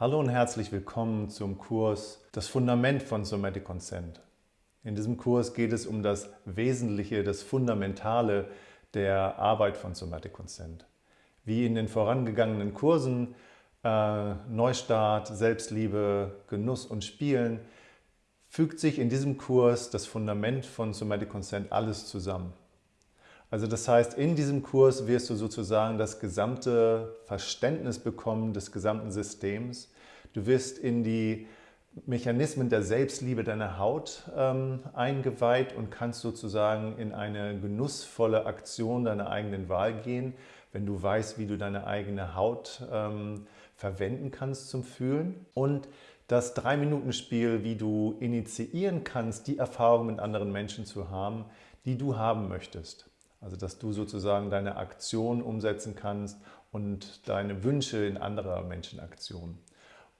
Hallo und herzlich willkommen zum Kurs Das Fundament von Somatic Consent. In diesem Kurs geht es um das Wesentliche, das Fundamentale der Arbeit von Somatic Consent. Wie in den vorangegangenen Kursen äh, Neustart, Selbstliebe, Genuss und Spielen fügt sich in diesem Kurs das Fundament von Somatic Consent alles zusammen. Also das heißt, in diesem Kurs wirst du sozusagen das gesamte Verständnis bekommen des gesamten Systems. Du wirst in die Mechanismen der Selbstliebe deiner Haut ähm, eingeweiht und kannst sozusagen in eine genussvolle Aktion deiner eigenen Wahl gehen, wenn du weißt, wie du deine eigene Haut ähm, verwenden kannst zum Fühlen. Und das Drei-Minuten-Spiel, wie du initiieren kannst, die Erfahrung mit anderen Menschen zu haben, die du haben möchtest. Also dass du sozusagen deine Aktion umsetzen kannst und deine Wünsche in anderer Menschen Aktionen.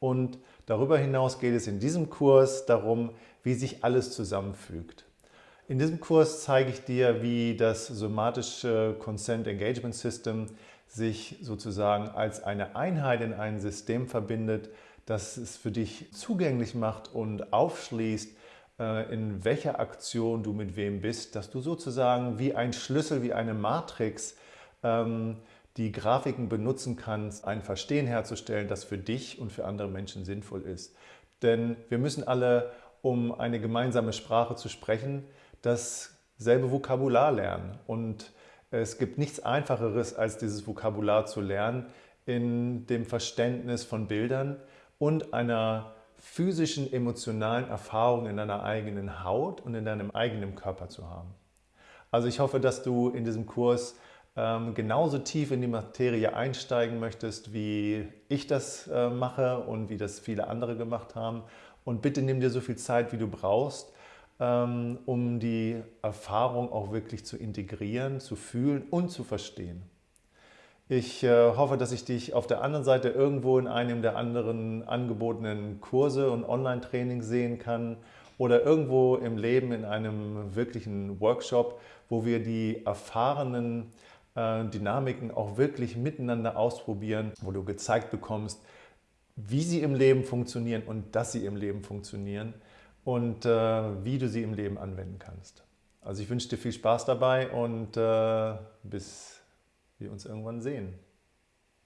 Und darüber hinaus geht es in diesem Kurs darum, wie sich alles zusammenfügt. In diesem Kurs zeige ich dir, wie das somatische Consent Engagement System sich sozusagen als eine Einheit in ein System verbindet, das es für dich zugänglich macht und aufschließt, in welcher Aktion du mit wem bist, dass du sozusagen wie ein Schlüssel, wie eine Matrix ähm, die Grafiken benutzen kannst, ein Verstehen herzustellen, das für dich und für andere Menschen sinnvoll ist. Denn wir müssen alle, um eine gemeinsame Sprache zu sprechen, dasselbe Vokabular lernen. Und es gibt nichts Einfacheres, als dieses Vokabular zu lernen in dem Verständnis von Bildern und einer physischen, emotionalen Erfahrungen in deiner eigenen Haut und in deinem eigenen Körper zu haben. Also ich hoffe, dass du in diesem Kurs ähm, genauso tief in die Materie einsteigen möchtest, wie ich das äh, mache und wie das viele andere gemacht haben. Und bitte nimm dir so viel Zeit, wie du brauchst, ähm, um die Erfahrung auch wirklich zu integrieren, zu fühlen und zu verstehen. Ich äh, hoffe, dass ich dich auf der anderen Seite irgendwo in einem der anderen angebotenen Kurse und Online-Trainings sehen kann oder irgendwo im Leben in einem wirklichen Workshop, wo wir die erfahrenen äh, Dynamiken auch wirklich miteinander ausprobieren, wo du gezeigt bekommst, wie sie im Leben funktionieren und dass sie im Leben funktionieren und äh, wie du sie im Leben anwenden kannst. Also ich wünsche dir viel Spaß dabei und bis wir uns irgendwann sehen.